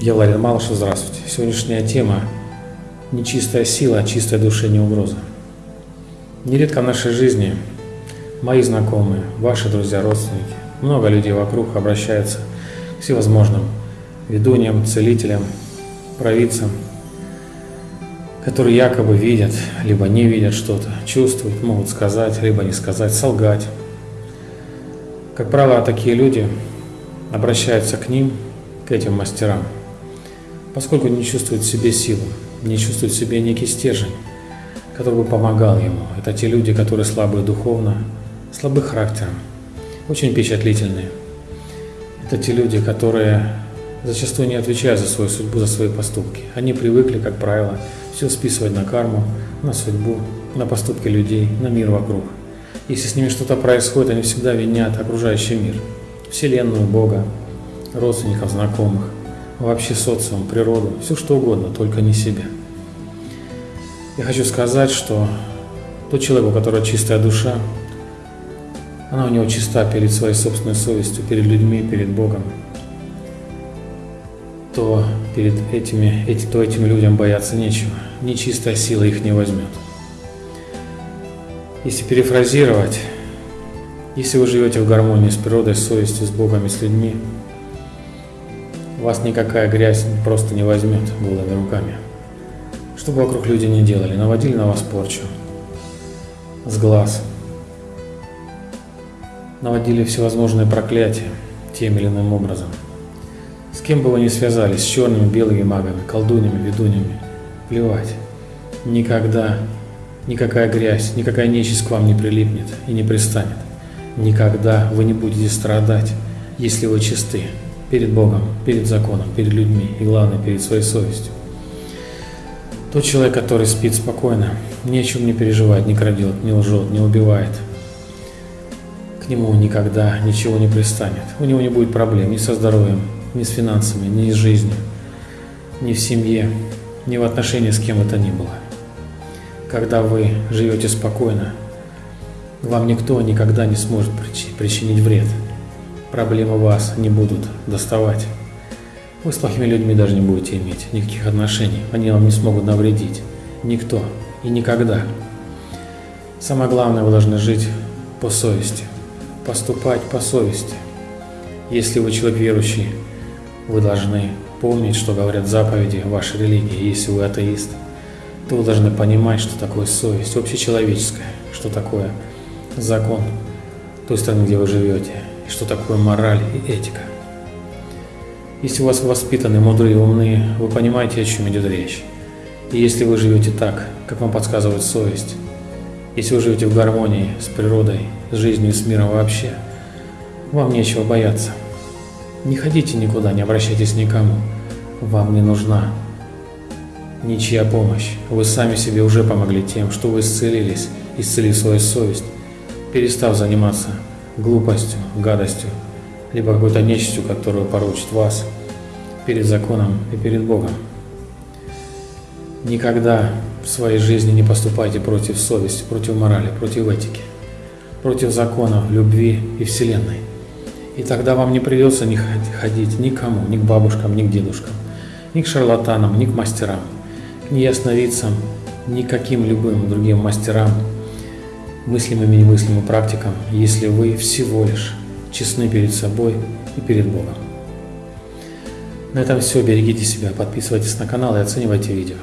Я Владимир Малышев, здравствуйте. Сегодняшняя тема – нечистая сила, а чистая не угроза. Нередко в нашей жизни мои знакомые, ваши друзья, родственники, много людей вокруг обращаются к всевозможным ведуньям, целителям, провидцам, которые якобы видят, либо не видят что-то, чувствуют, могут сказать, либо не сказать, солгать. Как правило, такие люди обращаются к ним, к этим мастерам – поскольку не чувствует в себе силу, не чувствует в себе некий стержень, который бы помогал ему. Это те люди, которые слабые духовно, слабы характером, очень впечатлительные. Это те люди, которые зачастую не отвечают за свою судьбу, за свои поступки. Они привыкли, как правило, все списывать на карму, на судьбу, на поступки людей, на мир вокруг. Если с ними что-то происходит, они всегда винят окружающий мир, Вселенную, Бога, родственников, знакомых вообще социум, природу, все что угодно, только не себя. Я хочу сказать, что тот человек, у которого чистая душа, она у него чиста перед своей собственной совестью, перед людьми, перед Богом, то перед этими, эти, то этим людям бояться нечего. Нечистая сила их не возьмет. Если перефразировать, если вы живете в гармонии с природой, с совестью, с Богом и с людьми, вас никакая грязь просто не возьмет голыми руками. Что бы вокруг люди не делали, наводили на вас порчу, с глаз, наводили всевозможные проклятия тем или иным образом. С кем бы вы ни связались, с черными, белыми магами, колдунями, ведуньями, плевать. Никогда никакая грязь, никакая нечисть к вам не прилипнет и не пристанет. Никогда вы не будете страдать, если вы чисты перед Богом, перед законом, перед людьми и, главное, перед своей совестью. Тот человек, который спит спокойно, ни о чем не переживает, не крадет, не лжет, не убивает, к нему никогда ничего не пристанет. У него не будет проблем ни со здоровьем, ни с финансами, ни с жизнью, ни в семье, ни в отношении с кем бы то ни было. Когда вы живете спокойно, вам никто никогда не сможет причинить вред проблемы вас не будут доставать. Вы с плохими людьми даже не будете иметь никаких отношений. Они вам не смогут навредить. Никто и никогда. Самое главное, вы должны жить по совести, поступать по совести. Если вы человек верующий, вы должны помнить, что говорят заповеди вашей религии. Если вы атеист, то вы должны понимать, что такое совесть, общечеловеческая, что такое закон той страны, где вы живете, и что такое мораль и этика. Если у вас воспитаны, мудрые, умные, вы понимаете, о чем идет речь. И если вы живете так, как вам подсказывает совесть, если вы живете в гармонии с природой, с жизнью и с миром вообще, вам нечего бояться. Не ходите никуда, не обращайтесь никому. Вам не нужна ничья помощь. Вы сами себе уже помогли тем, что вы исцелились, исцелив свою совесть, перестав заниматься глупостью, гадостью, либо какой-то нечистью, которую поручит вас перед законом и перед Богом. Никогда в своей жизни не поступайте против совести, против морали, против этики, против законов, любви и Вселенной. И тогда вам не придется ни ходить никому, ни к бабушкам, ни к дедушкам, ни к шарлатанам, ни к мастерам, ни ясновидцам, ни к каким любым другим мастерам, мыслимым и немыслимым практикам, если вы всего лишь честны перед собой и перед Богом. На этом все. Берегите себя, подписывайтесь на канал и оценивайте видео.